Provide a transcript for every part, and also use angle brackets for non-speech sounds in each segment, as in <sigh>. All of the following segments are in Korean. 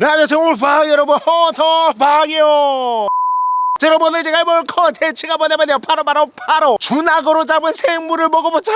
네, 안녕하세요. 퐝 여러분 헌터퐝이요 자, 여러분 오늘 제가 해볼 컨텐츠가 뭐냐면요. 바로 바로 바로. 주낙으로 잡은 생물을 먹어보자.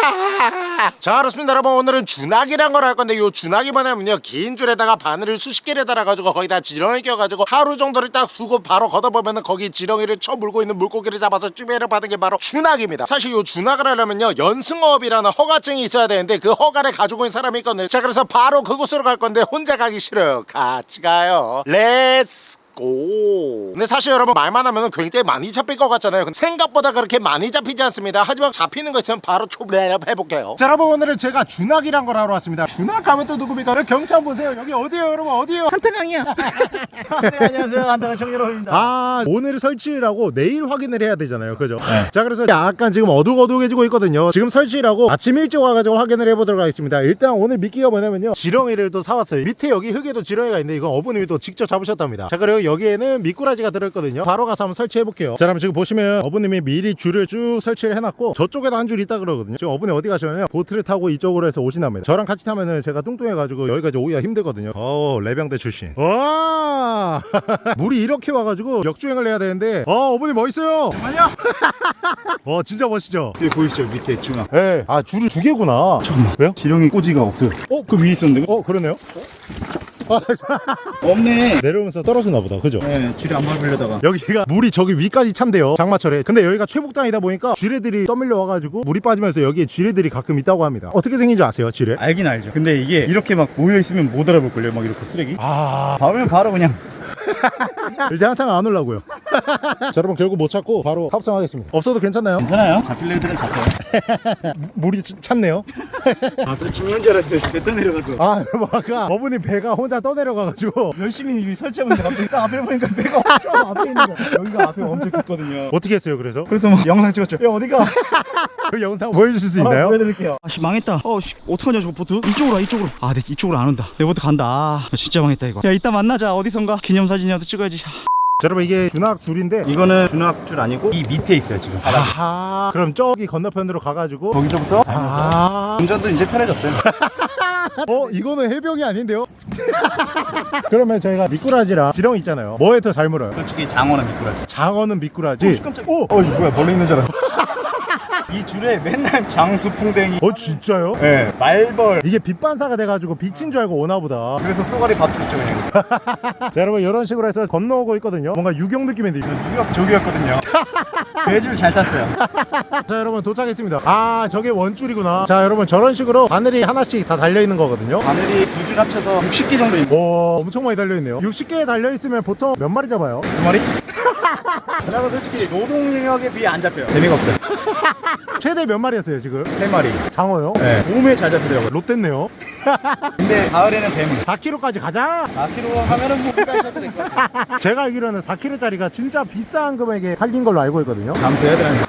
자 그렇습니다. 여러분 오늘은 주낙이란 걸 할 건데 요 주낙이 뭐냐면요. 긴 줄에다가 바늘을 수십 개를 달아가지고 거기다 지렁이 껴가지고 하루 정도를 딱 두고 바로 걷어보면은 거기 지렁이를 쳐 물고 있는 물고기를 잡아서 쭈매를 받은 게 바로 주낙입니다. 사실 요 주낙을 하려면요. 연승업이라는 허가증이 있어야 되는데 그 허가를 가지고 있는 사람이 있거든요. 자 그래서 바로 그곳으로 갈 건데 혼자 가기 싫어요. 같이 가요. Let's go. 근데 사실 여러분 말만 하면 굉장히 많이 잡힐 것 같잖아요. 근데 생각보다 그렇게 많이 잡히지 않습니다. 하지만 잡히는 거 있으면 바로 초블레 해볼게요. 자 여러분 오늘은 제가 준학이란 걸 하러 왔습니다. 준학 가면 또 누굽니까? 여기 경치 한번 보세요. 여기 어디에요 여러분 어디에요? 한태강이야. <laughs> 네, 안녕하세요. 한태강 정유로입니다. 아 오늘 설치라고 내일 확인을 해야 되잖아요 그죠? 자 그래서 약간 지금 어둑어둑해지고 있거든요 지금 설치라고 아침 일찍 와가지고 확인을 해보도록 하겠습니다 일단 오늘 미끼가 뭐냐면요 지렁이를 또 사왔어요 밑에 여기 흙에도 지렁이가 있는데 이건 어부님이 또 직접 잡으셨답니다 자 그리고 여기에는 미꾸라지가 들어있거든요 바로 가서 한번 설치해 볼게요 자 그럼 지금 보시면 어부님이 미리 줄을 쭉 설치를 해놨고 저쪽에도 한 줄 있다 그러거든요 지금 어부님 어디 가시냐면 보트를 타고 이쪽으로 해서 오시답니다 저랑 같이 타면은 제가 뚱뚱해가지고 여기까지 오기가 힘들거든요 어 레병대 출신 와 <laughs> 물이 이렇게 와가지고 역주행을 해야 되는데 어 어머니 멋있어요 아니야. 와 <laughs> 진짜 멋있죠 여기 보이시죠? 밑에 중앙. 예. 아 줄이 두 개구나 잠깐만. 왜요? 지렁이 꼬지가 없어요. 어? 그 위에 있었는데? 어 그러네요 아, <laughs> 없네. 내려오면서 떨어지나 보다 그죠? 네, 줄이 안 밟으려다가. 여기가 물이 저기 위까지 찬대요 장마철에 근데 여기가 최북단이다 보니까 쥐레들이 떠밀려 와가지고 물이 빠지면서 여기에 쥐레들이 가끔 있다고 합니다 어떻게 생긴 줄 아세요 쥐레? 알긴 알죠. 근데 이게 이렇게 막 모여있으면 못 알아볼걸요? 막 이렇게 쓰레기? 아 봐면 바로 그냥. <laughs> 이제 한탕 안 올라고요 자 여러분 결국 못 찾고 바로 탑승하겠습니다 없어도 괜찮나요? 괜찮아요. 잡힐 애들은 잡혀요. <laughs> 물이 차- 찼네요 <laughs> 아, 또 죽는 줄 알았어요. 집에 떠내려가서. 아 여러분 아까 어머니 배가 혼자 떠내려가가지고 열심히 설치하고 있는데 갑자기 딱 앞에 보니까 배가 엄청 앞에 있는 거. 여기가 앞에 엄청 깊거든요. 어떻게 했어요 그래서? 그래서 막 영상 찍었죠. 야, 어디가? <laughs> 그 영상 보여주실 수 있나요? 아, 보여드릴게요. 아씨 망했다. 어 씨 어떡하냐 저거 보트? 이쪽으로 와 이쪽으로. 아, 내 이쪽으로 안 온다. 내 보트 간다. 아, 진짜 망했다 이거. 야 이따 만나자 어디선가 기념사진이라도 찍어야지. 자, 여러분 이게 주낙 줄인데 이거는 주낙줄 아니고 이 밑에 있어요 지금. 아하 그럼 저기 건너편으로 가가지고 거기서부터 아 운전도 이제 편해졌어요. <laughs> 어 이거는 해병이 아닌데요? <laughs> 그러면 저희가 미꾸라지랑 지렁이 있잖아요 뭐에 더 잘 물어요? 솔직히 장어는 미꾸라지. 장어는 미꾸라지 깜짝. 오, 어 이거 뭐야 벌레 있는 줄 알았어. <laughs> 이 줄에 맨날 장수풍뎅이. 어 진짜요? 네, 말벌. 이게 빛 반사가 돼가지고 빛인 줄 알고 오나 보다 그래서 쏘가리 밥 줬죠 그냥. <laughs> 자 여러분 이런 식으로 해서 건너오고 있거든요 뭔가 유경 느낌인데 이거. 뉴욕 조기였거든요. 배줄 잘 탔어요. <laughs> 자 여러분 도착했습니다 아 저게 원줄이구나 자 여러분 저런 식으로 바늘이 하나씩 다 달려있는 거거든요 바늘이 두 줄 합쳐서 60개 정도 있는 오 엄청 많이 달려있네요 60개 달려있으면 보통 몇 마리 잡아요? 두 마리? <laughs> 그나마 솔직히 노동력에 비해 안 잡혀요. 재미가 없어요. 최대 몇 마리였어요 지금? 세 마리. 장어요? 네. 몸에 잘 잡히더라고요. 롯됐네요 <laughs> 근데 가을에는 뱀. 4kg까지 가자 4kg 하면은 뭐 가셔도 될것 같아요. <laughs> 제가 알기로는 4kg짜리가 진짜 비싼 금액에 팔린 걸로 알고 있거든요 다음 주에 해야 되는데.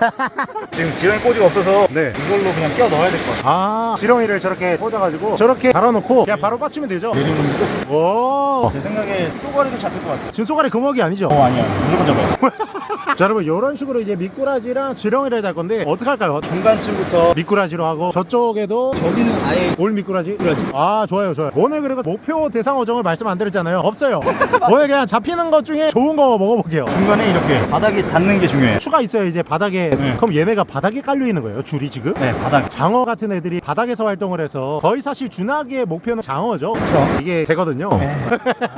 지금 지렁이 꼬지가 없어서 네. 이걸로 그냥 끼워 넣어야 될 것 같아요. 아 지렁이를 저렇게 꽂아가지고 저렇게 달아놓고 그냥 바로 빠치면 되죠 이 정도면 오 제 생각에 쏘가리도 잡힐 것 같아요. 지금 쏘가리 금어기 아니죠? 어 아니야 무조건 잡아요. <laughs> 자 여러분 이런 식으로 이제 미꾸라지랑 지렁이를 달 건데 어떻게 할까 요? 중간쯤부터 미꾸라지로 하고 저쪽에도 저기는 아예 올 미꾸라지? 미꾸라지 아 좋아요 좋아요 오늘 그리고 목표 대상 어종을 말씀 안 드렸잖아요 없어요 <laughs> 오늘 그냥 잡히는 것 중에 좋은 거 먹어볼게요 중간에 이렇게 바닥에 닿는 게 중요해요. 추가 있어요 이제 바닥에 네. 그럼 얘네가 바닥에 깔려 있는 거예요 줄이 지금? 네 바닥. 장어 같은 애들이 바닥에서 활동을 해서 거의 사실 주낙의 목표는 장어죠 그쵸. 이게 되거든요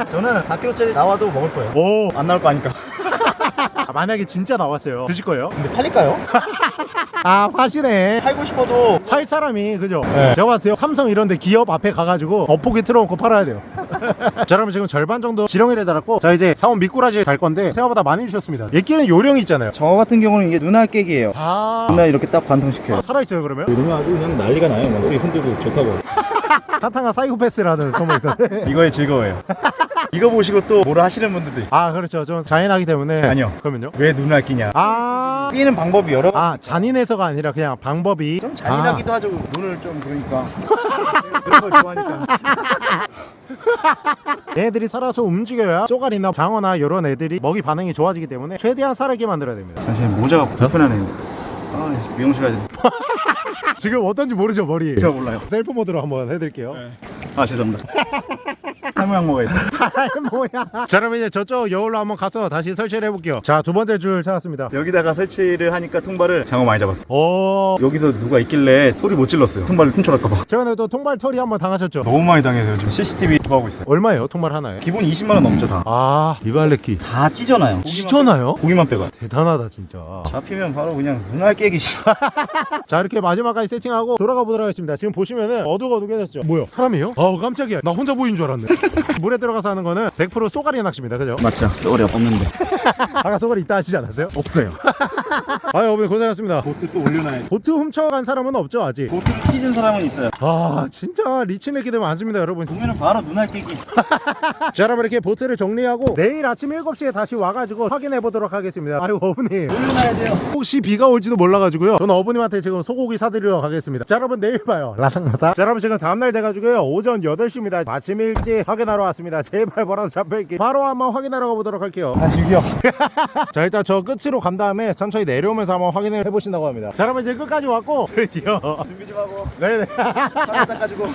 저는 4kg짜리 나와도 먹을 거예요. 오 안 나올 거 아니까. <laughs> 아, 만약에 진짜 나왔어요 드실 거예요? 근데 팔릴까요? <laughs> 아 파시네 팔고 싶어도 살 사람이 그죠? 네. 제가 봤을 때 삼성 이런데 기업 앞에 가가지고 엇포기 틀어놓고 팔아야 돼요 <laughs> 자 그럼 지금 절반 정도 지렁이를 달았고 자 이제 사온 미꾸라지 달 건데 생각보다 많이 주셨습니다 얘끼는 요령이 있잖아요 저 같은 경우는 이게 눈알 깨기예요. 아 눈알 이렇게 딱 관통시켜요. 살아있어요 그러면? 이러면 아주 그냥 난리가 나요. 막 우리 흔들고 좋다고. <laughs> 타탕아 사이코패스라는 소문이 있던데 이거의 즐거워요. 이거 보시고 또 뭐라 하시는 분들도 있어요. 아 그렇죠 좀 잔인하기 때문에 아니요. 그러면요? 왜 눈알 끼냐? 아, 끼는 방법이 여러. 아 잔인해서가 아니라 그냥 방법이 좀 잔인하기도 하죠. 눈을 좀 그러니까. <laughs> 그런 걸 좋아하니까. <laughs> 아, 얘네들이 살아서 움직여야 쪼가리나 장어나 이런 애들이 먹이 반응이 좋아지기 때문에 최대한 살아있게 만들어야 됩니다 잠시만 모자가 불편하네요. 아 미용실 가야 돼. <laughs> 지금 어떤지 모르죠 머리 제가 몰라요. 셀프 모드로 한번 해드릴게요 아 죄송합니다. 모양 먹어야 돼. 뭐야 자 그럼 이제 저쪽 여울로 한번 가서 다시 설치를 해볼게요 자 두 번째 줄 찾았습니다 여기다가 설치를 하니까 통발을 장어 많이 잡았어. 오 여기서 누가 있길래 소리 못 질렀어요. 통발을 훔쳐갈까봐. 최근에 또 통발 털이 한번 당하셨죠 너무 많이 당해서 요즘 CCTV 구하고 있어요. 얼마예요 통발 하나에? 기본 20만 원 넘죠 다. 아 이발레끼 다 찢어놔요. 찢어나요? 고기만 빼고. 대단하다 진짜 잡히면 바로 그냥 눈알 깨기. <laughs> 자 이렇게 마지막까지 세팅하고 돌아가 보도록 하겠습니다 지금 보시면은 어둑어둑해졌죠 뭐야 사람이에요? 아우 깜짝이야 나 혼자 보인 줄 알았네 <laughs> 물에 들어가서 하는 거는 100% 쏘가리 낚시입니다 그죠? 맞죠? 쏘가리 없는데. <laughs> 아까 쏘가리 있다 하시지 않았어요? 없어요 <laughs> 아유 어머니 고생하셨습니다 보트 또 올려놔야 돼. 보트 훔쳐간 사람은 없죠 아직 보트를 찢은 사람은 있어요. 아 진짜 리치네기들 많습니다 여러분 보면은 바로 눈알 깨기. 자 여러분 이렇게 보트를 정리하고 내일 아침 7시에 다시 와가지고 확인해 보도록 하겠습니다 아유 어머니 올려놔야 돼요. 혹시 비가 올지도 몰라가지고요 저는 어머님한테 지금 소고기 사드리러 가겠습니다 자 여러분 내일 봐요 라상마다 자 여러분 지금 다음날 돼가지고요 오전 8시입니다 아침 일찍 확인하러 왔습니다 <laughs> 제발 뭐라도 잡혀있기 바로 한번 확인하러 가보도록 할게요 다시 이겨. <laughs> 자 일단 저 끝으로 간 다음에 천천히 내려오면서 한번 확인을 해보신다고 합니다 자 여러분 이제 끝까지 왔고 <laughs> 드디어 준비 좀 하고. 네네 하나 닦아주고.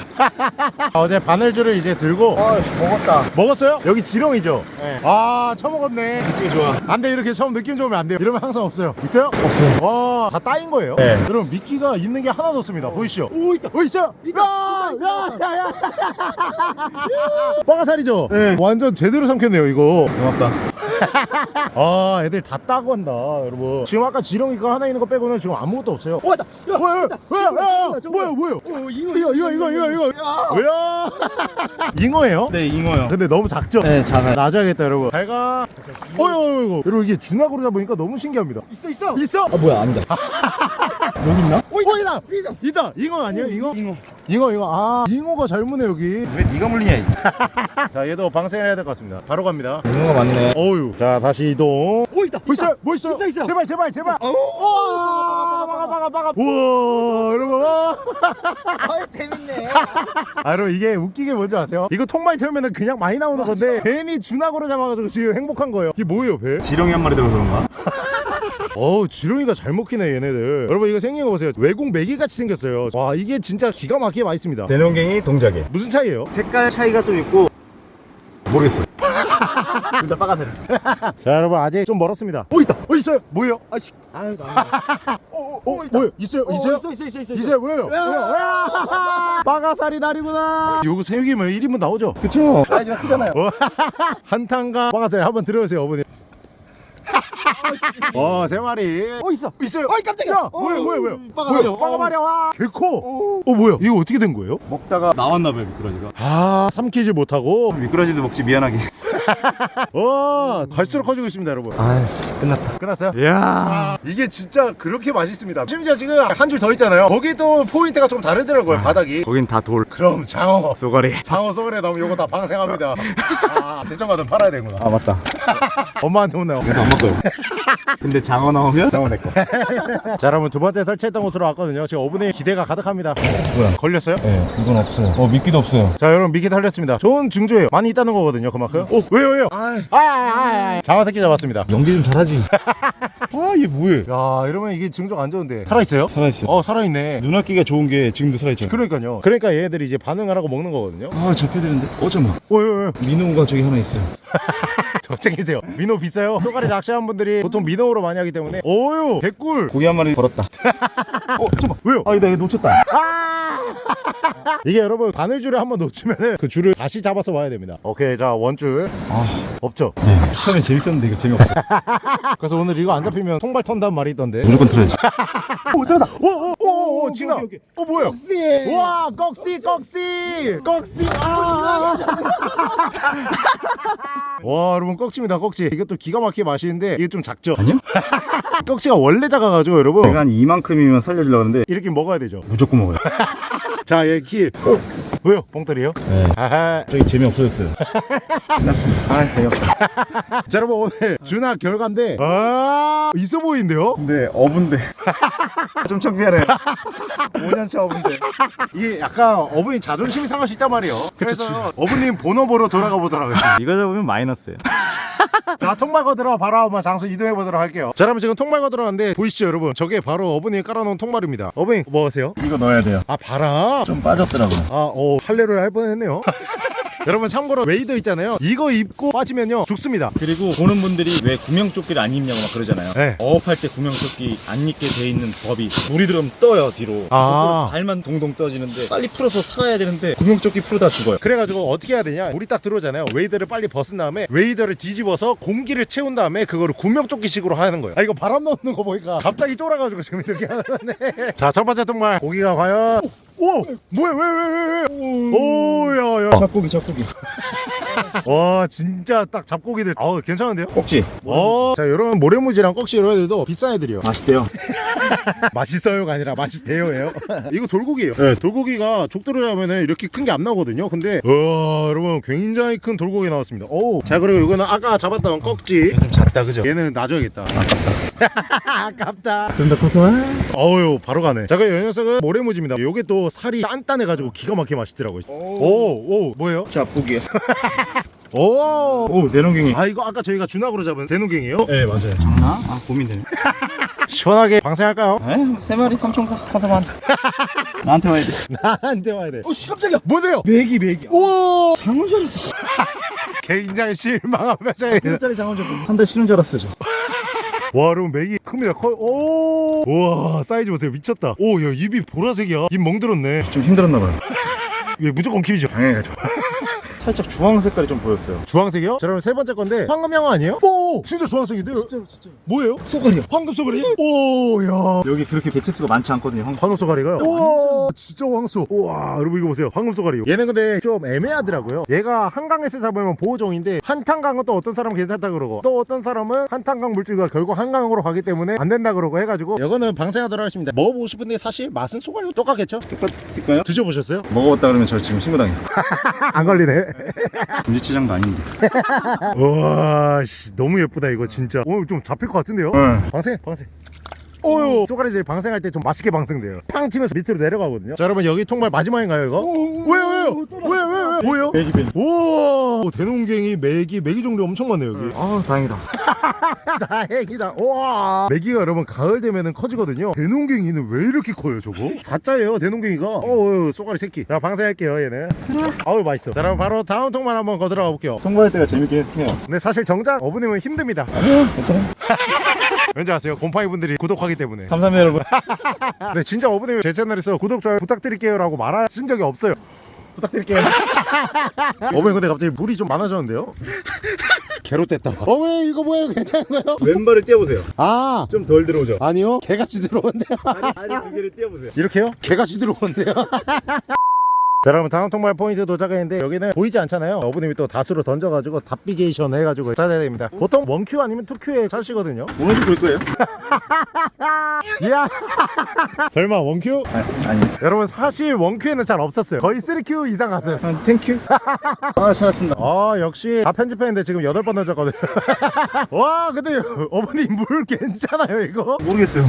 어제 바늘줄을 이제 들고 아 먹었다. 먹었어요? 여기 지렁이죠? 네. 아 처먹었네 느낌이 좋아. 안돼 이렇게 처음 느낌 좋으면 안 돼요 이러면 항상 없어요 있어요? 없어요 와다 따인 거예요? 네. 여러분 미끼가 있는 게 하나도 없습니다 보이시죠? 오 있다 어 있어요 있다 야야야야 빠가살이죠? 네. 완전 제대로 삼켰네요 이거 고맙다. <laughs> 아 애들 다 따고 한다 여러분 지금 아까 지렁이가 하나 있는 거 빼고는 지금 아무것도 없어요 오, 있다. 야, 뭐야 뭐야 뭐야 뭐야 뭐야 어, 이거 이거 이거 이거 이거 뭐야 잉어예요? 네 잉어요. 근데 너무 작죠? 네 작아요. 놔줘야겠다 여러분 잘가 어이구 어이구 여러분 이게 중학으로 잡으니까 너무 신기합니다 있어 있어. 있어? 아 뭐야 아니다. <laughs> 여기 있나? 어 있다 있다 있다 잉어 아니에요 잉어? 잉어. 잉어 잉어 아 잉어가 잘 무네 여기 왜 네가 물리냐? 이. <laughs> 자 얘도 방생을 해야 될 것 같습니다 바로 갑니다 잉어가 많네. 어유 자 다시 이동 오 있다. 뭐 있어요? 뭐 있어요? 있어, 있어. 제발 제발 제발 오. 우와 막아 막아 막아 우와 여러분 와. 아 <laughs> 재밌네. 아 여러분 이게 웃기게 게 뭔지 아세요? 이거 통말 태우면 그냥 많이 나오는 건데 괜히 준악으로 잡아가지고 지금 행복한 거예요 이게 뭐예요 배? 지렁이 한 마리 들어서 그런가? <laughs> 어우 지렁이가 잘 먹히네 얘네들 여러분 이거 생긴 거 보세요 외국 메기같이 생겼어요 와 이게 진짜 기가 막히게 맛있습니다 대농갱이 동작에. 무슨 차이예요? 색깔 차이가 좀 있고 모르겠어요. <laughs> 둘다 빠가세요. <laughs> 자 여러분 아직 좀 멀었습니다 어 있다 어 있어요 뭐예요? 아씨 아유 나. <laughs> 어, 어 뭐예요? 있어요? 있어요? 있어 있어 있어 있어. 있어요 뭐예요? 뭐예요? 빠가사리 날이구나 요거 새우기면 1인분 나오죠? 그쵸. 사이즈가 크잖아요. 한탄강 빠가사리 한번 들어오세요 어머니 어 세 마리 어 있어. 있어요? 어이 깜짝이야. 야 뭐야 뭐야 뭐야 빠가마려. 뭐야, 빠가마려 와 개코 어 뭐야 이거 어떻게 된 거예요? 먹다가 나왔나 봐요 미꾸라지가. 아 삼키지 못하고 미꾸라지도 먹지 미안하게. <laughs> 와 갈수록 커지고 있습니다 여러분 아씨 끝났다. 끝났어요? 이야 이게 진짜 그렇게 맛있습니다 심지어 지금 한 줄 더 있잖아요 거기 또 포인트가 좀 다르더라고요 바닥이 거긴 다 돌. 그럼 장어 쏘가리. 장어 쏘가리 나오면 요거 다 방생합니다 아 세정가든 팔아야 되구나 아 맞다. <laughs> 엄마한테 혼나요 이거 안 먹어요. 근데 장어 나오면 장어 내 거. <laughs> 자 여러분 두 번째 설치했던 곳으로 왔거든요 지금 어분의 기대가 가득합니다 뭐야? 걸렸어요? 네 이건 없어요. 어 미끼도 없어요. 자 여러분 미끼 달렸습니다 좋은 증조예요 많이 있다는 거거든요 그만큼 오 왜요 왜요 아 아아아 장어 새끼 잡았습니다 연기 좀 잘하지. <laughs> 아 얘 뭐해? 야 이러면 이게 증조가 안 좋은데 살아있어요? 살아있어. 어 살아있네 눈앞기가 좋은 게 지금도 살아있죠. 그러니까요 그러니까 얘네들이 이제 반응을 하고 먹는 거거든요 아 잡혀드는데. 어쩌마. 왜왜왜 민호가 저기 하나 있어요. <laughs> <laughs> 저쪽이세요 민호 비싸요 쏘가리 낚시하는 분들이 보통 민호로 많이 하기 때문에 오유 개꿀 고기 한 마리 벌었다. <laughs> 어 잠깐. 왜요? 아 이거 이거 놓쳤다. <laughs> 이게 여러분 바늘줄을 한번 놓치면은 그 줄을 다시 잡아서 와야 됩니다 오케이 자 원줄 아 없죠 네. 처음에 재밌었는데 이거 재미없어. 그래서 오늘 이거 안 잡히면 통발 턴다는 말이 있던데 무조건 틀어야지. 오 살았다 오오오오 진아. 어 뭐야 꺽씨. 와 꺽씨 꺽씨 꺽씨 아. 와 여러분 꺽치입니다 꺽치 이것도 기가 막히게 맛있는데 이게 좀 작죠 아니요? <laughs> 꺽치가 원래 작아가지고 여러분 제가 한 이만큼이면 살려주려고 하는데 이렇게 먹어야 되죠 무조건 먹어요. <laughs> 자얘키 어? <laughs> 왜요 뻥터리요? 네. 아하 저기 재미없어졌어요. <laughs> 끝났습니다. 아 재미없어. <laughs> 자 여러분 오늘 준하 결과인데 아 있어 보이는데요? 근데 어분데. 좀 창피하네. 5년차 어분데. 이게 약간 어머니 자존심이 상할 수 있단 말이에요 그래서 어머님 본업으로 돌아가 보도록 하겠습니다 이거 잡으면 마이너스예요. 자 통발 거두러 바로 한번 장소 이동해 보도록 할게요 자 여러분 지금 통발 거두러 갔는데 보이시죠 여러분 저게 바로 어머니 깔아놓은 통발입니다 어머니 뭐 하세요? 이거 넣어야 돼요. 아 바람 좀 빠졌더라고요. 아어 할례를 할 뻔했네요 <laughs> 여러분 참고로 wader 있잖아요 이거 입고 빠지면요 죽습니다 그리고 보는 분들이 왜 구명조끼를 안 입냐고 막 그러잖아요. 네. 어업할 때 구명조끼 안 입게 돼 있는 법이 물이 들어오면 떠요 뒤로. 아. 발만 동동 떠지는데 빨리 풀어서 살아야 되는데 구명조끼 풀어다 죽어요. 그래가지고 어떻게 해야 되냐 물이 딱 들어오잖아요 wader를 빨리 벗은 다음에 wader를 뒤집어서 공기를 채운 다음에 그거를 구명조끼식으로 하는 거예요 아 이거 바람 넣는 거 보니까 갑자기 쫄아가지고 지금 이렇게 하네 <laughs> 자 첫 번째 통발 고기가 과연 오! 뭐야 왜 왜 왜 왜 오 야 야 잡고기 잡고기. <laughs> 와 진짜 딱 잡고기들 아우 괜찮은데요? 꼭지. 어, 자 이런 모래무지랑 꺽지 이런 애들도 비싼 애들이요. 맛있대요. <laughs> 맛있어요가 아니라 맛있대요예요. <laughs> 이거 돌고기예요. 네, 돌고기가 족도를 하면은 이렇게 큰 게 안 나오거든요. 근데 와 여러분 굉장히 큰 돌고기 나왔습니다. 오자 그리고 이거는 아까 잡았던 꺽지. 좀 작다 그죠? 얘는 놔줘야겠다. 아깝다. <laughs> 아깝다. 좀더 커서. 어유 바로 가네. 자 그럼 이 녀석은 모래무지입니다. 요게 또 살이 단단해가지고 기가 막히게 맛있더라고요. 오오 뭐예요? 잡고기. 오오 내농갱이. 아 이거 아까 저희가 준학으로 잡은 대농갱이에요? 네 맞아요. 장난? 아 고민되네. <laughs> 시원하게 방생할까요? 에세 마리 삼총사 커서만. <laughs> 나한테 와야 돼. 나한테 와야 돼 오씨 깜짝이야. 뭐네요? 메기 메기. 오 알았어. <laughs> 굉장히 실망한 표정이 짜리 장어 줬어. 한달 쉬는 줄 알았어 저. 와 여러분 메기 큽니다 커 오! 우와 사이즈 보세요 미쳤다 오야 입이 보라색이야 입 멍들었네 좀 힘들었나 봐요. 이게 무조건 keep이죠 당연하죠. 살짝 주황 색깔이 좀 보였어요. 주황색이요? 자 그럼 세 번째 건데 황금향어 아니에요? 오 진짜 주황색인데요? 진짜로 진짜로. 뭐예요? 쏘가리요. 황금 쏘가리? 오야 여기 그렇게 개체수가 많지 않거든요. 황... 황금 쏘가리가요? 우와 진짜 황소 우와 여러분 이거 보세요 황금 쏘가리 얘는 근데 좀 애매하더라고요 얘가 한강에서 잡으면 보호종인데 한탄강은 또 어떤 사람은 괜찮다 그러고 또 어떤 사람은 한탄강 물줄기가 결국 한강으로 가기 때문에 안 된다 그러고 해가지고 이거는 방생하도록 하겠습니다 먹어보고 싶은데 사실 맛은 쏘가리랑 똑같겠죠? 똑같을까요? 드셔보셨어요? 먹어봤다 그러면 저 지금 신고당해요. <laughs> 안 걸리네 <laughs> 금지체장도 아닌데. <laughs> 우와 씨, 너무 예쁘다 이거 진짜 오늘 좀 잡힐 것 같은데요? 네. 방생 방생 오유 쏘가리들이 방생할 때 좀 맛있게 방생돼요. 팡 치면서 밑으로 내려가거든요. 자 여러분 여기 통발 마지막인가요 이거? 왜요 왜요? 왜요 왜요 뭐예요? 메기 메기. 오, 대농갱이 메기 메기 종류 엄청 많네요 여기. 아 다행이다. <laughs> 다행이다. 우와. 메기가 여러분 가을 되면은 커지거든요. 대농갱이는 왜 이렇게 커요 저거? 사자예요 대농갱이가? 어우 쏘가리 새끼. 자 방생할게요 얘는. 아우 맛있어. 자 그럼 바로 다음 통발 한번 거 들어가 볼게요. 통과할 때가 재밌긴 해요. 근데 사실 정작 어부님은 힘듭니다. 괜찮아요. <laughs> 왠지 아세요? 곰팡이 분들이 구독하기 때문에 감사합니다 여러분. 근데 <laughs> 진짜 어부님 제 채널에서 구독 좋아요 부탁드릴게요 라고 말하신 적이 없어요 부탁드릴게요. <laughs> 어머니 근데 갑자기 물이 좀 많아졌는데요? <laughs> 개롯됐다 어머니 이거 뭐예요 괜찮은가요? 왼발을 띄워보세요. 아 좀 덜 들어오죠. 아니요 개같이 들어온대요 다리 두 개를 띄워보세요. 이렇게요? 개같이 들어온대요 자, 여러분 다음 통발 포인트 도착했는데 여기는 보이지 않잖아요 어부님이 또 다수로 던져가지고 닻비게이션 해가지고 찾아야 됩니다 보통 one cue 아니면 two cue에 찾으시거든요 오늘도 볼 거예요? <laughs> 이야 <laughs> 설마 one cue? 아니 아니. 여러분 사실 one cue에는 잘 없었어요 거의 3큐 이상 갔어요 아, thank you. <laughs> 아 찾았습니다. 아 역시 다 편집했는데 지금 8번 던졌거든요 와 근데 어머니 물 괜찮아요 이거? 모르겠어요.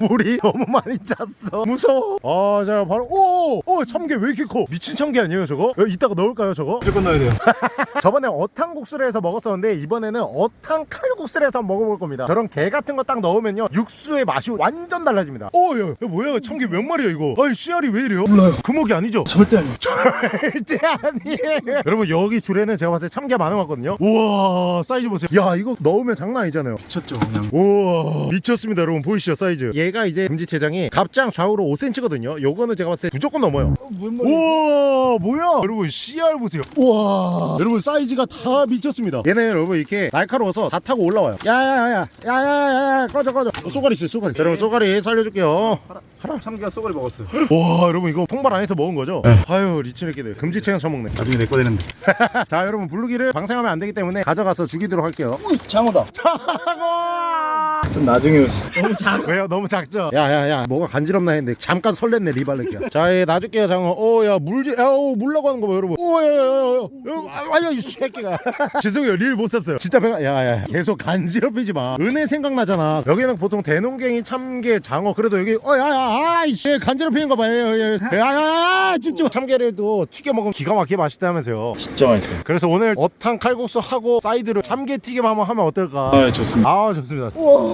물이 너무 많이 찼어 무서워 아자 바로 오! 오 참게 왜 이렇게 커 미친 참게 아니에요 저거? 여기 이따가 넣을까요 저거? 무조건 넣어야 돼요. <laughs> 저번에 어탕국수를 해서 먹었었는데 이번에는 어탕 칼국수를 해서 한번 먹어볼 겁니다 저런 게 같은 거 딱 넣으면요 육수의 맛이 완전 달라집니다 오야 야, 뭐야 참게 몇 마리야 이거 아니 씨알이 왜 이래요? 몰라요. 금어기 아니죠? 절대 아니에요. <laughs> 절대 아니에요 여러분 여기 줄에는 제가 봤을 때 참게 많은 것 같거든요 우와 사이즈 보세요 야 이거 넣으면 장난 아니잖아요 미쳤죠 그냥. 우와 미쳤습니다 여러분 보이시죠 사이즈 얘가 이제 금지체장이 갑장 좌우로 5cm거든요 요거는 제가 봤을 때 무조건 넘어요 우와 뭐야? 여러분 CR 보세요. 우와. 여러분 사이즈가 다 미쳤습니다. 얘는 여러분 이렇게 날카로워서 다 타고 올라와요. 야야야야 야야야야 꺼져 꺼져. 어, 쏘가리 있어요 쏘가리. 자, 여러분 쏘가리 살려줄게요 참기가 쏘가리 먹었어요. 와 여러분 이거 통발 안에서 먹은 거죠? 아유 리치네끼들. 금지체장 처먹네. 나중에 내거 되는데. <laughs> 자 여러분 블루기를 방생하면 안 되기 때문에 가져가서 죽이도록 할게요. 장어다. 장어! 좀 나중에 오시. 너무 작. 왜요? 너무 작죠? 야야야. 뭐가 간지럽나 했는데 잠깐 설렜네 리발레기야. 자얘 놔줄게요 장어. 오야 물지 야오 물라고 하는 거봐 여러분. 오야야야야 아야 이 새끼가. <laughs> 죄송해요 릴못 썼어요. 진짜 배가 야야 계속 간지럽히지 마. 은혜 생각나잖아. 여기는 보통 대농갱이 참게 장어. 그래도 여기 어야야 아이씨 간지럽히는 거 봐요. 야야야 집중 참게를 또 튀겨 먹으면 기가 막히게 맛있다면서요. 진짜 맛있어요. 그래서 오늘 어탕 칼국수 하고 사이드로 참게 튀김 한번 하면 어떨까? 아 좋습니다. 아 좋습니다.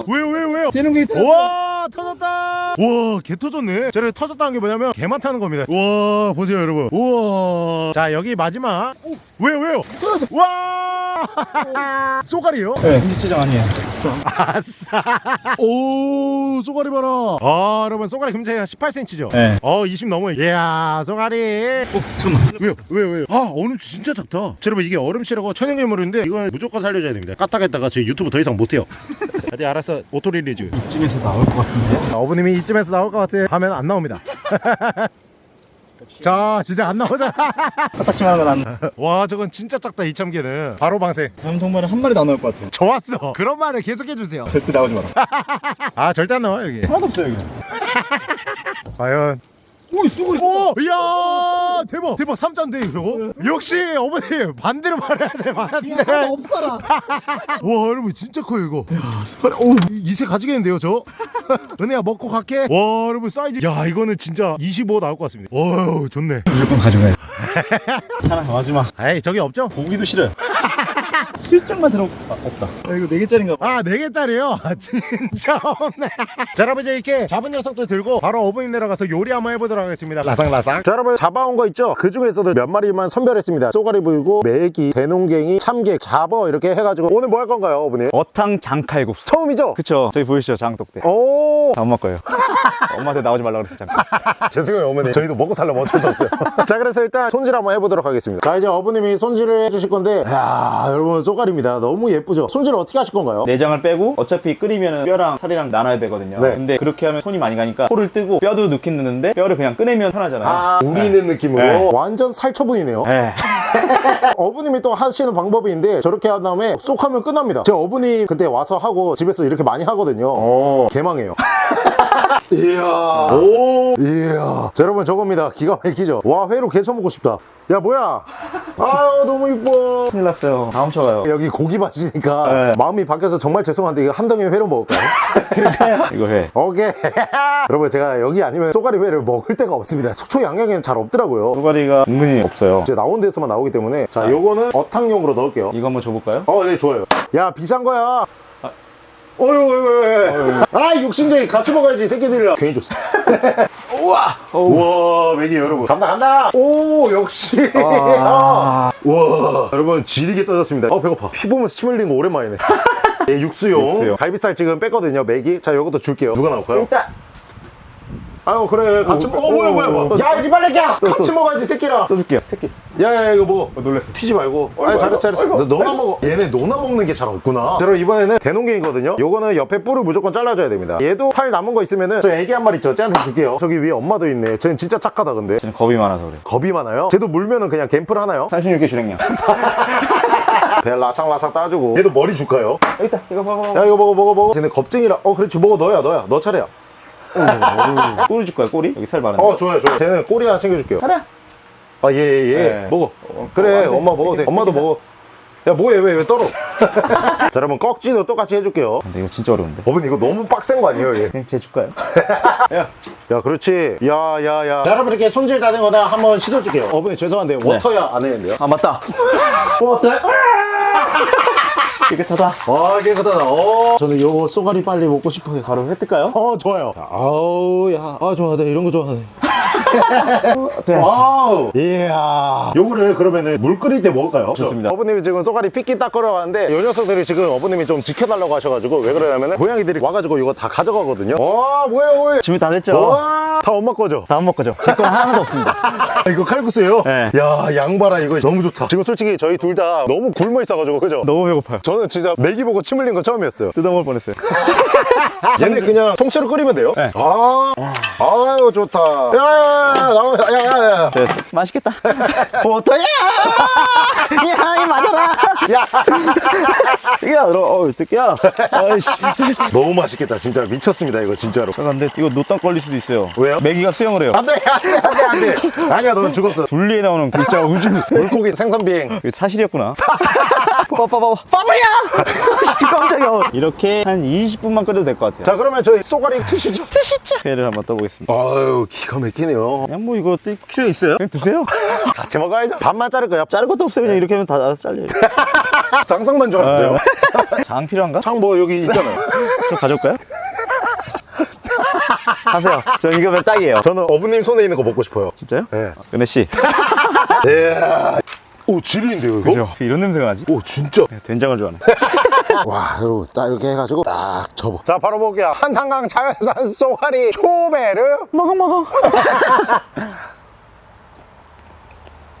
왜요 왜요 왜요? 되는 게 있다. 와 터졌다. 우와 개 터졌네. 저를 터졌다는 게 뭐냐면 개만 타는 겁니다. 우와 보세요 여러분. 우와. 자 여기 마지막. 오, 왜요 왜요? 터졌어. 와. <laughs> 쏘가리요? 네 금지체장 아니에요. 아싸. 오 쏘가리 봐라. 아 여러분 쏘가리 금지체장이 18cm죠? 네. 어 20 넘어요 이야 쏘가리. 어 잠깐만. 왜요? 왜요? 왜요? 아 어름치 진짜 작다. 자, 여러분 이게 어름치라고 천연기념물인데 이걸 무조건 살려줘야 됩니다. 까딱했다가 제 유튜브 더 이상 못해요. 어디 알았어 auto release. 이쯤에서 나올 것 같은데? 아, 어부님이 이쯤에서 나올 것 같아 하면 안 나옵니다 <laughs> 자 진짜 안 나오잖아. 까딱지만 하면 안 <laughs> 와 저건 진짜 작다 이 참게는. 바로 방생. 다음 통발에 한 마리도 안 나올 것 같아 좋았어. 그런 말을 계속 해주세요. 절대 나오지 마라. <laughs> 아 절대 안 나와 여기. 하나도 없어요 여기. <laughs> 과연 오이 쏘고리 오! 이야 대박. 대박 3자인데 이거? 역시 어머니 반대로 말해야 돼 반대 하나도 없어라. <laughs> 와 여러분 진짜 커요 이거. 오. 이세 가지겠는데요 저? <laughs> 은혜야 먹고 갈게. 와 여러분 사이즈. 야 이거는 진짜 25 나올 것 같습니다. 오 좋네. 무조건 가져가야 돼. <laughs> 하나 마지막. 에이 저기 없죠? 고기도 싫어요 슬쩍만 들어 아, 없다 야, 이거 4개짜리인가 봐 아, 네 개짜리요? 아, 진짜 없네. 자, 여러분, 이제 이렇게 잡은 녀석들 들고 바로 어부님 내려가서 요리 한번 해보도록 하겠습니다. 라상라상. 자, 여러분, 잡아온 거 있죠? 그 중에서도 몇 마리만 선별했습니다. 쏘가리 부이고, 메기, 대농갱이, 참개, 잡어 이렇게 해가지고 오늘 뭐 할 건가요, 어부님? 어탕 장칼국수 처음이죠? 그쵸 저기 보이시죠 장독대 오, 다 엄마 거예요 <laughs> 엄마한테 나오지 말라 그랬어 잠깐 <laughs> 죄송해요, 어머니. 저희도 먹고 살려면 어쩔 수 없어요. <laughs> 자, 그래서 일단 손질 한번 해보도록 하겠습니다. 자, 이제 어부님이 손질을 해주실 건데, 야 여러분, 쏘가리입니다. 너무 예쁘죠? 손질을 어떻게 하실 건가요? 내장을 빼고 어차피 끓이면 뼈랑 살이랑 나눠야 되거든요 네. 근데 그렇게 하면 손이 많이 가니까 코를 뜨고 뼈도 넣긴 넣는데 뼈를 그냥 꺼내면 편하잖아요 아, 우리 있는 느낌으로 네. 완전 살처분이네요. 에 <laughs> 어부님이 또 하시는 방법이 있는데 저렇게 한 다음에 쏙 하면 끝납니다 제 어부님 그때 와서 하고 집에서 이렇게 많이 하거든요 개망해요 이야. 오. 이야. 자, 여러분 저겁니다. 기가 막히죠? 와 회로 개쳐 먹고 싶다. 야 뭐야? 아유 너무 이뻐. 큰일 났어요. 다 훔쳐가요. 여기 고기 맛이니까 네. 마음이 바뀌어서 정말 죄송한데 이거 한 덩이 회로 먹을까요? <laughs> 이거 해 오케이. <laughs> 여러분 제가 여기 아니면 쏘가리 회를 먹을 데가 없습니다. 속초 양양에는 잘 없더라고요. 소가리가 은근히 없어요. 이제 나온 데서만 나오기 때문에 자 요거는 어탕용으로 넣을게요. 이거 한번 줘볼까요? 어, 네, 좋아요. 야, 비싼 거야. 어휴, 어휴, 어휴. 아, 욕심쟁이 같이 먹어야지, 이 새끼들이랑. 괜히 줬어. <laughs> 우와! 우와, 맥이 여러분. 간다, 간다! 오, 역시. 아. <laughs> 우와. 여러분, 지리게 떠졌습니다. 어, 배고파. 피 보면서 침 흘리는 거 오랜만이네. <laughs> 예, 육수용. 육수용. 갈비살 지금 뺐거든요, 맥이. 자, 요것도 줄게요. 누가 나올까요? 일단 아유, 그래. 같이 오, 먹어. 어, 뭐야, 뭐야, 뭐야. 또, 야, 이리 빨래야! 또, 같이 또. 먹어야지, 새끼랑. 떠줄게요 새끼 야, 야, 이거 먹어. 어, 놀랬어 튀지 말고. 아, 아이고, 잘했어, 잘했어. 아이고, 너, 너나 먹어. 얘네 너나 먹는 게 잘 없구나. 자, 그럼 이번에는 대농갱이거든요. 요거는 옆에 뿔을 무조건 잘라줘야 됩니다. 얘도 살 남은 거 있으면은 저 애기 한 마리 있죠. 쟤한테 줄게요. 저기 위에 엄마도 있네. 쟤는 진짜 착하다, 근데. 저는 겁이 많아서 그래 겁이 많아요? 쟤도 물면은 그냥 갬플 하나요? 36개 주랭량 <laughs> 배 라상라상 따주고. 얘도 머리 줄까요? 여기 있다 이거 봐봐 야, 이거 먹어, 먹어, 먹어. 쟤네 겁쟁이라. 어, 그렇지. 먹어, 너야, 너야. 너 차례야. 꼬리 줄 거야 꼬리? 여기 살 많은데 어, 좋아요, 좋아요. 쟤는 꼬리 하나 챙겨줄게요. 하나 아, 예, 예, 예. 네. 먹어. 어, 그래, 어. 엄마 먹어도 돼. 엄마도. 먹어. 야, 뭐해, 왜, 왜 떨어? <laughs> 자, 여러분, 꺽지도 똑같이 해줄게요. 근데 이거 진짜 어려운데 어머니, 이거 너무 빡센 거 아니에요, 얘? 그냥 쟤 줄까요? <laughs> 야 야, 그렇지. 야, 야, 야. 자, 여러분, 이렇게 손질 다 된 거다 한번 씻어줄게요. 어머니, 죄송한데, 워터야 안 했는데요? 아 맞다 <laughs> 뽑았어요? 깨끗하다 아, 깨끗하다. 어. 저는 요 쏘가리 빨리 먹고 싶어요. 바로 회 뜰까요? 어, 좋아요. 자, 아우, 야. 아, 좋아하네. 이런 거 좋아하네. 됐어 아우. 이야. 요거를 그러면은 물 끓일 때 먹을까요? 좋습니다. 어머님이 지금 쏘가리 피끼 닦으러 왔는데 요 녀석들이 지금 어머님이 좀 지켜달라고 하셔가지고 왜 그러냐면은 고양이들이 와가지고 이거 다 가져가거든요. 와, 뭐야, 뭐야. 준비 다 됐죠? 와, 다 엄마 거죠? 다음 먹거죠? 제 건 하나도 없습니다 아, <laughs> 이거 칼국수예요? 네. 야, 양봐라 이거 너무 좋다. 지금 솔직히 저희 둘 다 너무 굶어 있어가지고 그죠? 너무 배고파요 저는 진짜 메기 보고 침 흘린 거 처음이었어요. 뜯어먹을 뻔했어요 얘네 그냥 통째로 끓이면 돼요? 네. 아, 아유 좋다. 야 야야, 나와, 야야야. 됐어. 맛있겠다. <laughs> 버터야! 야이 맞아라! 야. 야 들어. 뜯기야 아이씨. 너무 맛있겠다, 진짜 미쳤습니다 이거 진짜로. 근데 이거 노땅 걸릴 수도 있어요. 왜요? 메기가 수영을 해요. 안돼, 안돼, 안돼. 아니야, 넌 죽었어. 분리에 나오는 글자가 우주. <laughs> 물고기 생선 비행. 이게 사실이었구나 <laughs> 빠빠빠 빠버려 <laughs> 진짜 깜짝이야 이렇게 한 20분만 끓여도 될 것 같아요 자, 그러면 저희 쏘가리 트시죠. 드시죠 회를 한번 떠보겠습니다 아유, 기가 막히네요. 그냥 뭐 이거 뜰 필요 있어요? 그냥 드세요 <laughs> 같이 먹어야죠. 반만 자를 거야. 자를 것도 없어요 그냥 이렇게 하면 다 알아서 잘려요 쌍쌍만 줄 알았어요. 장 필요한가? 창뭐 여기 있잖아요. <laughs> 좀 가져올까요? 하세요. 저 이거면 딱이에요. 저는 어부님 손에 있는 거 먹고 싶어요 진짜요? 네. 은혜 씨. 오 지리인데요 이거? 그죠? 이런 냄새가 나지? 오 진짜 된장을 좋아하네. <laughs> 와 여러분 딱 이렇게 해가지고 딱 접어 자 바로 볼게요 한탄강 자연산 쏘가리 초베르 먹어 먹어. <laughs>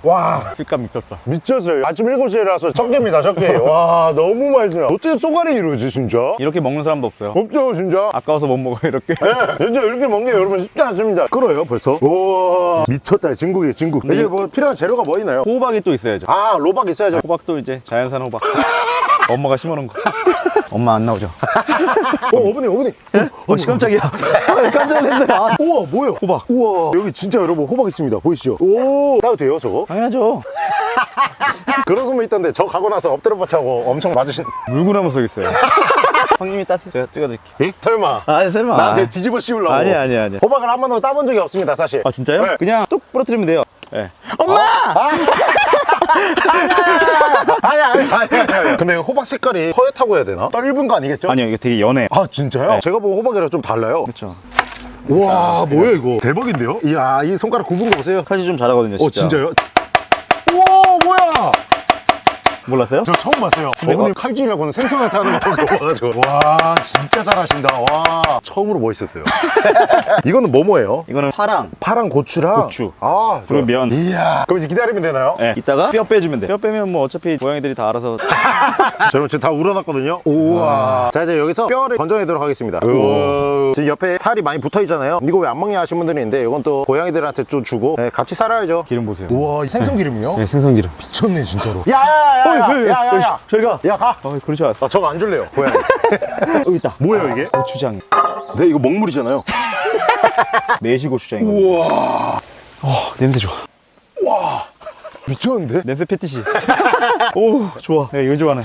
와 식감 미쳤다. 미쳤어요 아침 7시에라서 적게입니다 적게 와 너무 맛있네요 어떻게 쏘가리 이러지 진짜 이렇게 먹는 사람도 없어요. 없죠 진짜 아까워서 못 먹어 이렇게. 네, 진짜 이렇게 먹는 게 여러분 쉽지 않습니다 끓어요 벌써 우와 미쳤다 진국이에요 진국 이게 뭐 필요한 재료가 뭐 있나요? 호박이 또 있어야죠. 아 로박 있어야죠 호박도 이제 자연산 호박. <laughs> 엄마가 심어놓은 거. 엄마 안 나오죠? 어 어머니 어머니 어, 씨, 깜짝이야. 깜짝 놀랐어요. 아, 우와 뭐야 호박. 우와 여기 진짜 여러분 호박 있습니다 보이시죠 오 따도 돼요 저거? 당연하죠. <laughs> 그런 소문 있던데 저 가고 나서 엎드려 뻗쳐고 엄청 맞으신 물구나무 속 있어요. <laughs> 형님이 따세요. 제가 찍어드릴게요. 에? 설마 아, 설마. 나한테 뒤집어 씌우려고 아니, 아니, 아니. 호박을 한 번도 따본 적이 없습니다 사실 아, 진짜요? 네. 그냥 뚝 부러뜨리면 돼요. 예. 엄마! 아니 아니 아니 아니 근데 호박 색깔이 허옇다고 해야 되나? 떫은 거 아니겠죠? 아니요, 이게 되게 연해. 아 진짜요? 네. 제가 본 호박이랑 좀 달라요 그렇죠. 우와 뭐야 이거 대박인데요? 이야 이 손가락 굽은 거 보세요 칼질 좀 잘하거든요, 진짜. 어 진짜요? 몰랐어요? 저 처음 봤어요 어머님 칼질이라고는 생선한테 하는 거 보가지고 <laughs> 와 진짜 잘하신다 와 처음으로 멋있었어요 <laughs> 이거는 뭐뭐예요? 이거는 파랑, 파랑 고추랑 고추. 아 그리고 면. 이야 그럼 이제 기다리면 되나요? 예. 이따가 뼈 빼주면 돼. 뼈 빼면 뭐 어차피 고양이들이 다 알아서. <laughs> 저는 지금 다 우러났거든요 우와 자 이제 여기서 뼈를 건져내도록 하겠습니다 우와. 지금 옆에 살이 많이 붙어 있잖아요 이거 왜 안 먹냐 하신 분들이 있는데 이건 또 고양이들한테 좀 주고 네, 같이 살아야죠 기름 보세요. 우와 이 생선 기름이요? 네, 생선기름. 미쳤네 진짜로 야야야 야 야야야 저희가. 야가 어, 그러지 않았어. 아 저거 안 줄래요 고양이 <laughs> 여기 있다. 뭐예요 이게? 고추장. 네 이거 먹물이잖아요 <laughs> 매시 고추장이거든요. 우와 어, 냄새 좋아. 미쳤는데? 냄새 패티시. <laughs> 오, 좋아. 네, 이거 좋아하네.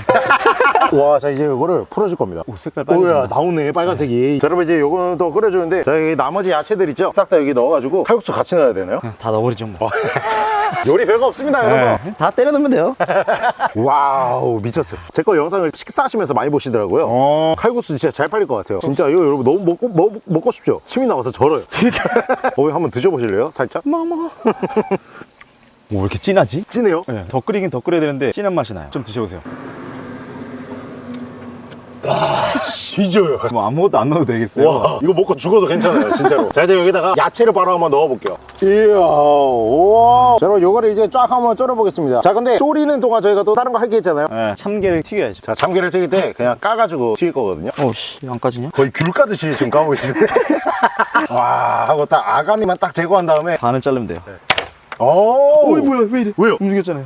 와 자 이제 이거를 풀어줄 겁니다 오, 색깔 오야 빨개진다. 나오네 빨간색이 자 여러분 이제 요거는 또 끓여주는데 자 여기 나머지 야채들 있죠 싹 다 여기 넣어가지고 칼국수 같이 넣어야 되나요? 다 넣어버리죠, 뭐. <laughs> 요리 별거 없습니다 여러분 네, 다 때려 넣으면 돼요. <laughs> 와우 미쳤어요 제 거 영상을 식사하시면서 많이 보시더라고요 어. 칼국수 진짜 잘 팔릴 것 같아요 진짜 이거 여러분 너무 먹고 먹, 먹고 싶죠? 침이 나와서 절어요 <laughs> 어 한번 드셔보실래요? 살짝? 먹어. 오, 왜 이렇게 진하지? 진해요? 네, 더 끓이긴 더 끓여야 되는데 진한 맛이 나요. 좀 드셔보세요. 뒤져요 뭐 아무것도 안 넣어도 되겠어요. 와 이거 먹고 죽어도 괜찮아요 진짜로 <laughs> 자 이제 여기다가 야채를 바로 한번 넣어볼게요 이야 우와 자 여러분 요거를 이제 쫙 한번 쫄아보겠습니다 자 근데 졸이는 동안 저희가 또 다른 거 할 게 있잖아요 네, 참깨를 튀겨야죠. 자 참깨를 튀길 때 그냥 까가지고 튀길 거거든요 오, 씨, 안 까지냐? 거의 귤 까듯이 지금 까고 계시네 <laughs> 와 하고 딱 아가미만 딱 제거한 다음에 반을 자르면 돼요. 오 어이, 뭐야, 왜 이래? 왜요? 움직였잖아요.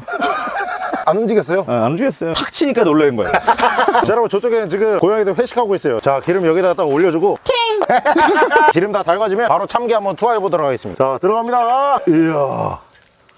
안 움직였어요? 아, 안 움직였어요. 탁 치니까 놀라는 거예요. 자 여러분 저쪽에는 지금 고양이들 회식하고 있어요 자 기름 여기다가 딱 올려주고 <laughs> 기름 다 달궈지면 바로 참깨 한번 투하해 보도록 하겠습니다 자 들어갑니다 이야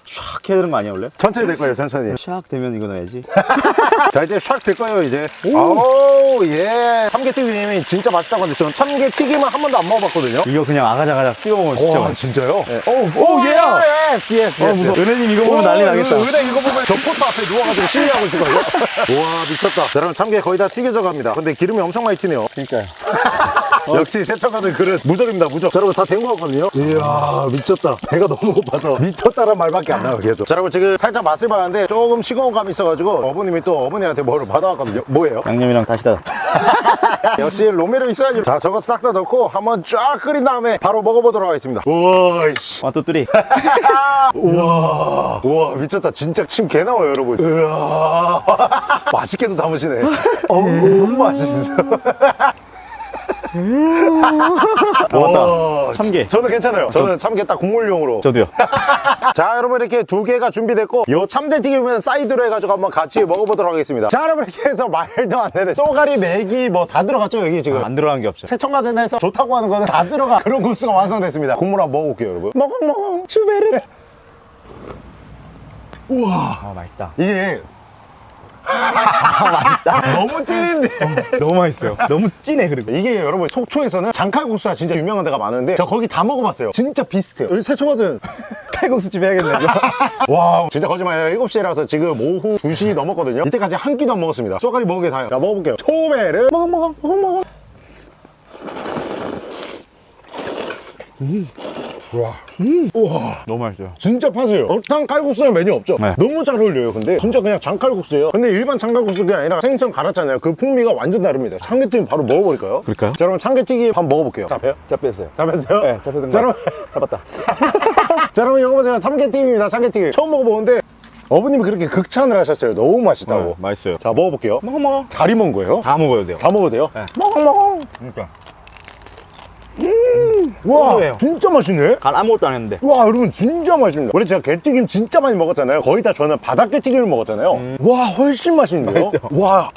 샥 해야 되는 거 아니야, 원래? 천천히 될 거예요 천천히 샥 되면 이거 넣어야지. <laughs> 자 이제 샥 될 거예요 이제 아우 예 참게튀김이 진짜 맛있다고 하는데 저는 참게튀김은 한 번도 안 먹어봤거든요 이거 그냥 아가자가자 찍어 먹으면 진짜 와 맛있어. 진짜요? 오, 오, 얘야! yes yes 어. 은혜님 이거 보면 난리 나겠다. 은혜 이거 보면 저 포트 앞에 누워가지고 시위하고 있을 거예요 <laughs> 와 미쳤다 자 여러분 참게 거의 다 튀겨져 갑니다 근데 기름이 엄청 많이 튀네요 그러니까요. <laughs> 역시 세척하는 그릇 무적입니다 무적 자 여러분 다 된 거 같거든요 이야 미쳤다 배가 너무 고파서 미쳤다란 말밖에 안 나와요 계속. 자 여러분 지금 살짝 맛을 봤는데 조금 싱거운 감이 있어가지고 어머님이 또 어머니한테 뭐를 받아왔거든요. 뭐예요? 양념이랑 다시다. <laughs> 역시 조미료 있어야지 자 저거 싹 다 넣고 한번 쫙 끓인 다음에 바로 먹어보도록 하겠습니다. 우와 이씨. One, two, three. <laughs> 우와. 우와 미쳤다. 진짜 침 개 나와요 여러분. 우와 <laughs> 맛있게도 담으시네. 어우 맛있어 아, 맞다. 와, 참게. 저는 괜찮아요. 저는 참게 딱 국물용으로. 저도요. <laughs> 자 여러분 이렇게 두 개가 준비됐고 요 참게튀김은 사이드로 해가지고 한번 같이 먹어보도록 하겠습니다. 자 여러분 이렇게 해서 말도 안 되는 쏘가리 메기 뭐 다 들어갔죠 여기 지금? 안 들어간 게 없죠. 세청가든에서 좋다고 하는 거는 다 들어가. 그런 국수가 완성됐습니다. 국물 한번 먹어볼게요 여러분. 먹엉먹엉 추베르. 우와. 아, 맛있다. 이게 <laughs> 너무 찐인데. 너무 맛있어요. 너무 진해, 그리고. 이게 여러분 속초에서는 장칼국수가 진짜 유명한 데가 많은데 저 거기 다 먹어봤어요. 진짜 비슷해요. 여기 세청가든 <laughs> 칼국수 집 해야겠네, 이거. <laughs> 와 진짜 거짓말 아니라 7시라서 지금 오후 2시 넘었거든요. 이때까지 한 끼도 안 먹었습니다. 쏘가리 먹은 게 다예요. 자 먹어볼게요. 초베르. 먹어 먹어 먹어 먹어 와. 음. 우와. 너무 맛있어요 진짜 파세요. 어탕 칼국수는 메뉴 없죠? 네. 너무 잘 어울려요. 근데 진짜 그냥 장칼국수예요. 근데 일반 장칼국수가 아니라 생선 갈았잖아요. 그 풍미가 완전 다릅니다. 참깨튀김 바로 먹어버릴까요? 그럴까요? 자, 그럼 참깨튀김 한번 먹어볼게요. 잡혀요? 잡혔어요 잡혔어요? 네 잡혔던 자, 그럼, 잡았다 <laughs> 자, 그럼 이거 보세요. 참깨튀김입니다. 참깨튀김. 처음 먹어보는데 어머님이 그렇게 극찬을 하셨어요. 너무 맛있다고. 네, 맛있어요 자, 먹어볼게요. 먹어 먹어 다리 먹은 거예요? 다 먹어야 돼요 다 먹어도 돼요? 네. 먹어, 먹어. 그러니까 와, 고소해요. 진짜 맛있네. 간 아무것도 안 했는데 와 여러분 진짜 맛있습니다 원래 제가 게튀김 진짜 많이 먹었잖아요 거의 다 저는 바닥 게튀김을 먹었잖아요 와 훨씬 맛있는데요 음. 와.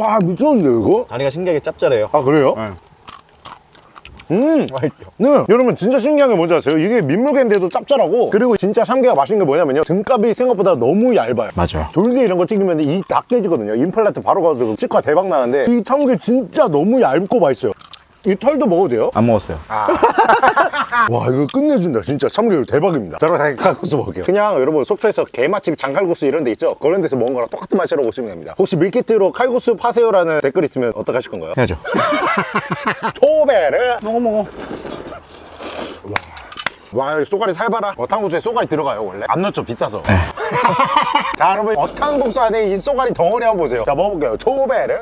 와 미쳤는데요 이거? 다리가 신기하게 짭짤해요 아 그래요? 네. 음 맛있죠 네. 여러분 진짜 신기한 게 뭔지 아세요? 이게 민물개인데도 짭짤하고 그리고 진짜 참깨가 맛있는 게 뭐냐면요 등갑이 생각보다 너무 얇아요 맞아 돌게 이런 거 튀기면 이다 깨지거든요 임플란트 바로 가서 치과 대박 나는데 이 참깨 진짜 너무 얇고 맛있어요 이 털도 먹어도 돼요? 안 먹었어요. <laughs> 와 이거 끝내준다. 진짜 참기름 대박입니다. 자 그럼 장칼국수 먹을게요. 그냥 여러분 속초에서 게맛집 장칼국수 이런 데 있죠? 그런 데서 먹은 거랑 똑같은 맛이라고 보시면 됩니다. 혹시 밀키트로 칼국수 파세요라는 댓글 있으면 어떡하실 건가요? 해야죠. <laughs> 초베르. 먹어 먹어. 와 여기 쏘가리 살봐라? 어탕국수에 쏘가리 들어가요 원래? 안 넣죠 비싸서. <laughs> 자 여러분 어탕국수 안에 이 쏘가리 덩어리 한번 보세요. 자 먹어볼게요. 초베르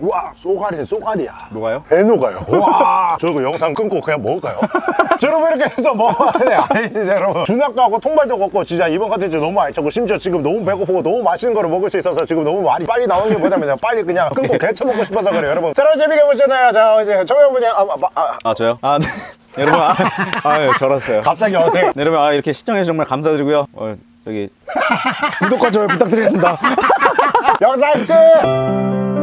와 쏘가리는 쏘가리야 녹아요? 배 녹아요. 와, <laughs> 저 이거 영상 끊고 그냥 먹을까요? <laughs> 자, 여러분 이렇게 해서 먹어야 돼. 아니 진짜 여러분 준학도 하고 통발도 걷고 진짜 이번 컨텐츠 너무 알차고 심지어 지금 너무 배고프고 너무 맛있는 거를 먹을 수 있어서 지금 너무 말이 빨리 나오는 게 뭐냐면 <laughs> 빨리 그냥 끊고 개쳐 먹고 싶어서 그래요 여러분. 자, 여러분 재밌게 보셨나요? 자, 이제 정영분이 아, 아, 아, 아 저요? 아 네. 여러분 아, 아 예, 절었어요 갑자기 어색. 네, 여러분 아, 이렇게 시청해주셔서 정말 감사드리고요 어, 여기 구독과 좋아요 부탁드리겠습니다 영상 끝.